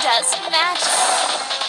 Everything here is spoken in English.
gorgeous match.